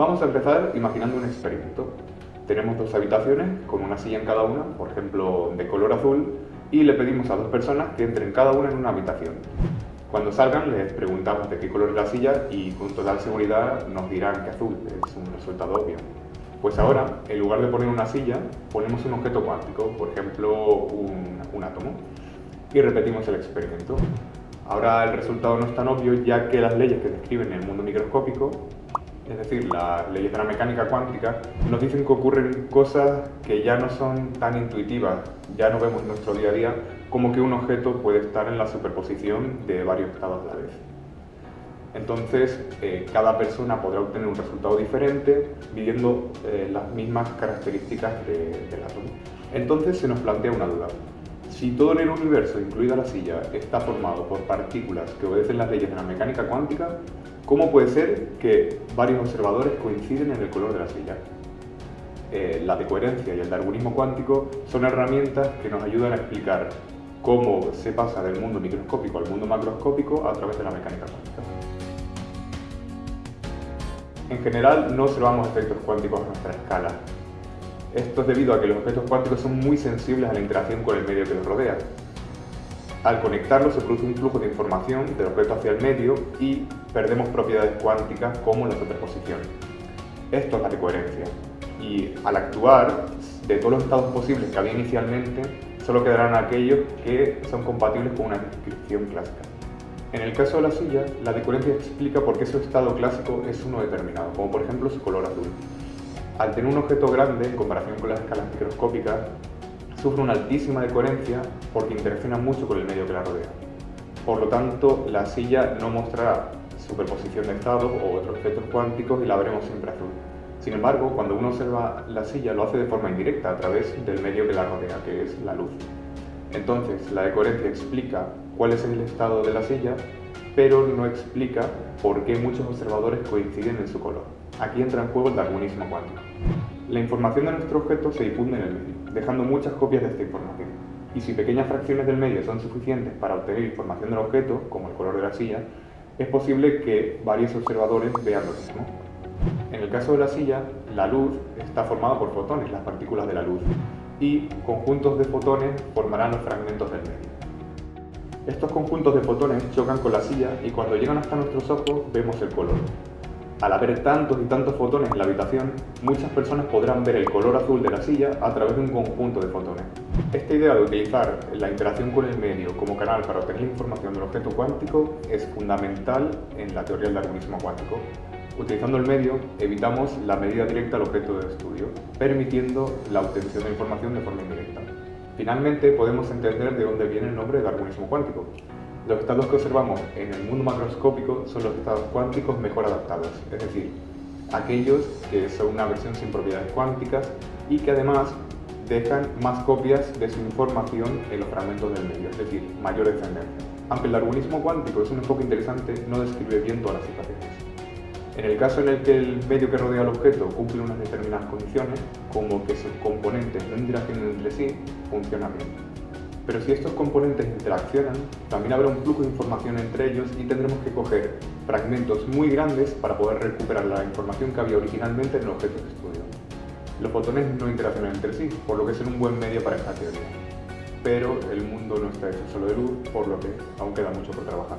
Vamos a empezar imaginando un experimento. Tenemos dos habitaciones con una silla en cada una, por ejemplo de color azul, y le pedimos a dos personas que entren cada una en una habitación. Cuando salgan les preguntamos de qué color es la silla y con total seguridad nos dirán que azul, es un resultado obvio. Pues ahora, en lugar de poner una silla, ponemos un objeto cuántico, por ejemplo un, un átomo, y repetimos el experimento. Ahora el resultado no es tan obvio ya que las leyes que describen el mundo microscópico es decir, las leyes de la mecánica cuántica, nos dicen que ocurren cosas que ya no son tan intuitivas, ya no vemos en nuestro día a día, como que un objeto puede estar en la superposición de varios estados a la vez. Entonces, eh, cada persona podrá obtener un resultado diferente midiendo eh, las mismas características del átomo. Entonces se nos plantea una duda. Si todo en el universo, incluida la silla, está formado por partículas que obedecen las leyes de la mecánica cuántica, ¿Cómo puede ser que varios observadores coinciden en el color de la silla? Eh, la decoherencia y el darwinismo cuántico son herramientas que nos ayudan a explicar cómo se pasa del mundo microscópico al mundo macroscópico a través de la mecánica cuántica. En general no observamos efectos cuánticos a nuestra escala. Esto es debido a que los objetos cuánticos son muy sensibles a la interacción con el medio que los rodea. Al conectarlos se produce un flujo de información del objeto hacia el medio y perdemos propiedades cuánticas como la superposición. Esto es la decoherencia. Y al actuar, de todos los estados posibles que había inicialmente, solo quedarán aquellos que son compatibles con una descripción clásica. En el caso de la silla, la decoherencia explica por qué su estado clásico es uno determinado, como por ejemplo su color azul. Al tener un objeto grande, en comparación con las escalas microscópicas, sufre una altísima decoherencia porque interacciona mucho con el medio que la rodea. Por lo tanto, la silla no mostrará superposición de estados o otros efectos cuánticos y la veremos siempre azul. Sin embargo, cuando uno observa la silla lo hace de forma indirecta a través del medio que la rodea, que es la luz. Entonces, la decoherencia explica cuál es el estado de la silla, pero no explica por qué muchos observadores coinciden en su color. Aquí entra en juego el darwinismo cuántico. La información de nuestro objeto se difunde en el medio, dejando muchas copias de esta información. Y si pequeñas fracciones del medio son suficientes para obtener información del objeto, como el color de la silla, es posible que varios observadores vean lo mismo. En el caso de la silla, la luz está formada por fotones, las partículas de la luz, y conjuntos de fotones formarán los fragmentos del medio. Estos conjuntos de fotones chocan con la silla y cuando llegan hasta nuestros ojos vemos el color, al haber tantos y tantos fotones en la habitación, muchas personas podrán ver el color azul de la silla a través de un conjunto de fotones. Esta idea de utilizar la interacción con el medio como canal para obtener información del objeto cuántico es fundamental en la teoría del darwinismo cuántico. Utilizando el medio, evitamos la medida directa al objeto de estudio, permitiendo la obtención de información de forma indirecta. Finalmente, podemos entender de dónde viene el nombre de darwinismo cuántico. Los estados que observamos en el mundo macroscópico son los estados cuánticos mejor adaptados, es decir, aquellos que son una versión sin propiedades cuánticas y que además dejan más copias de su información en los fragmentos del medio, es decir, mayor descendencia. Aunque el darwinismo cuántico es un enfoque interesante, no describe bien todas las situaciones. En el caso en el que el medio que rodea al objeto cumple unas determinadas condiciones, como que sus componentes no interaccionen entre sí, funciona bien. Pero si estos componentes interaccionan, también habrá un flujo de información entre ellos y tendremos que coger fragmentos muy grandes para poder recuperar la información que había originalmente en el objeto de estudio. Los fotones no interaccionan entre sí, por lo que es un buen medio para esta teoría. Pero el mundo no está hecho solo de luz, por lo que aún queda mucho por trabajar.